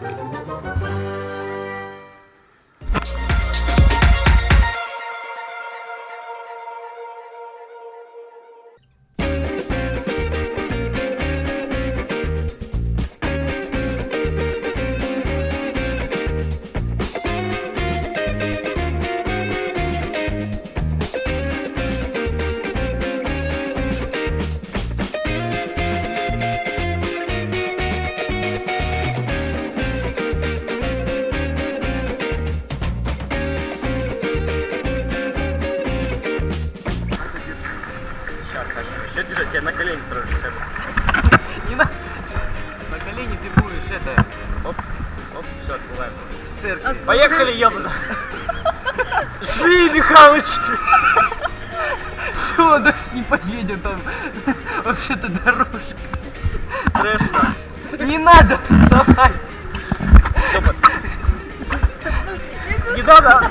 Música открываем. в церкви. Поехали, ёбана! Жри, Михалыч! Все, дальше не поедет, там вообще-то дорожка. Трэш, Не надо вставать. Не надо!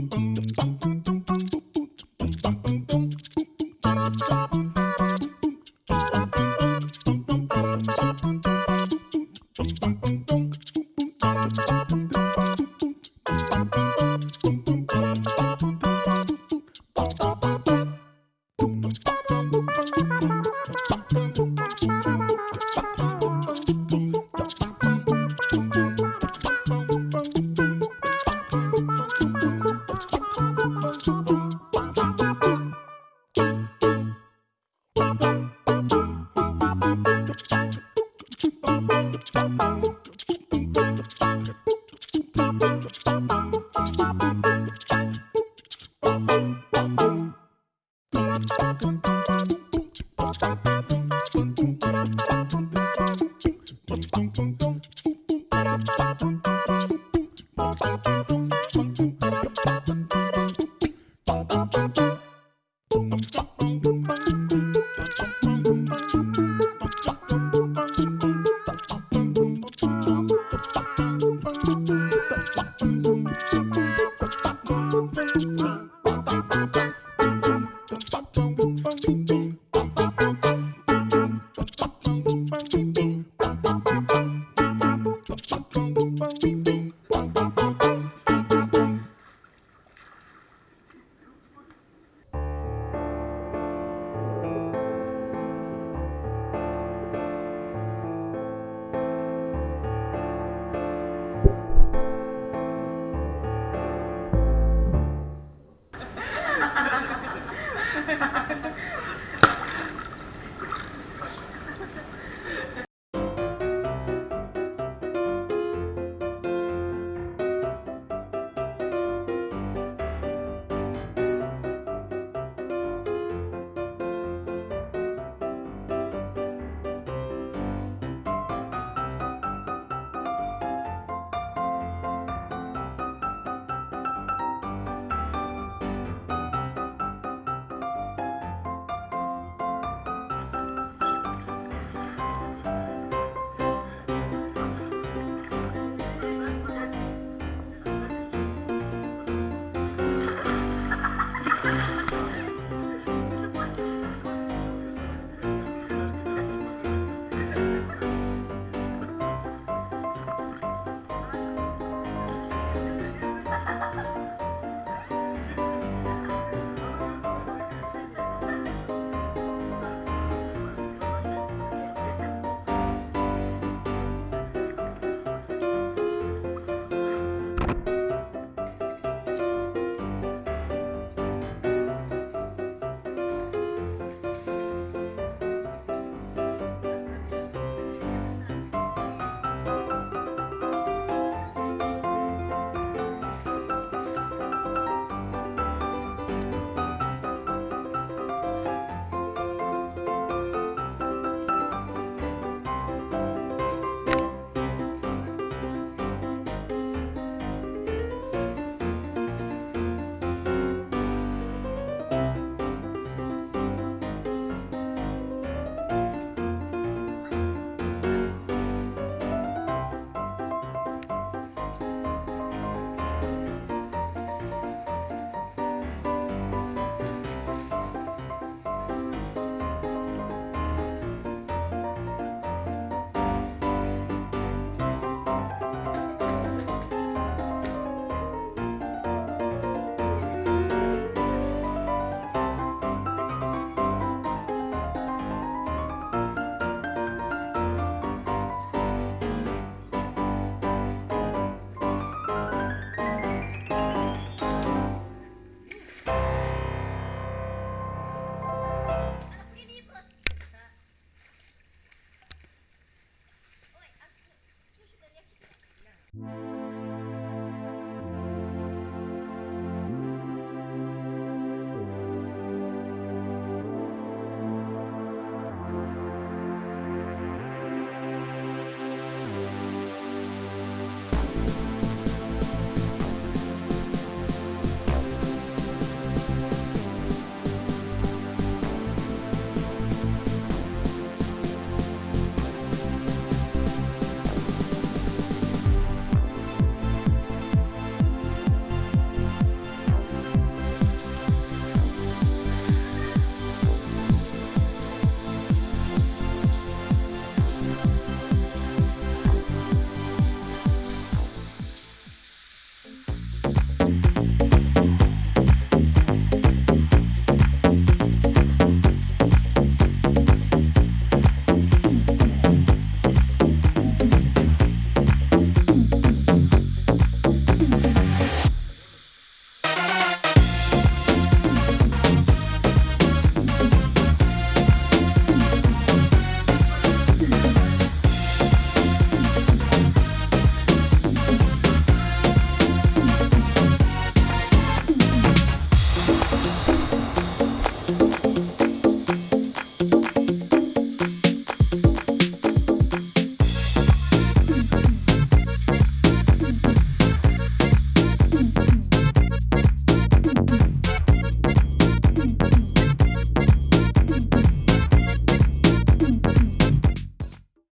Bop, bop, bop, bop,